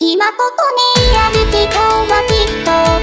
今ここにある人はきっと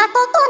誠と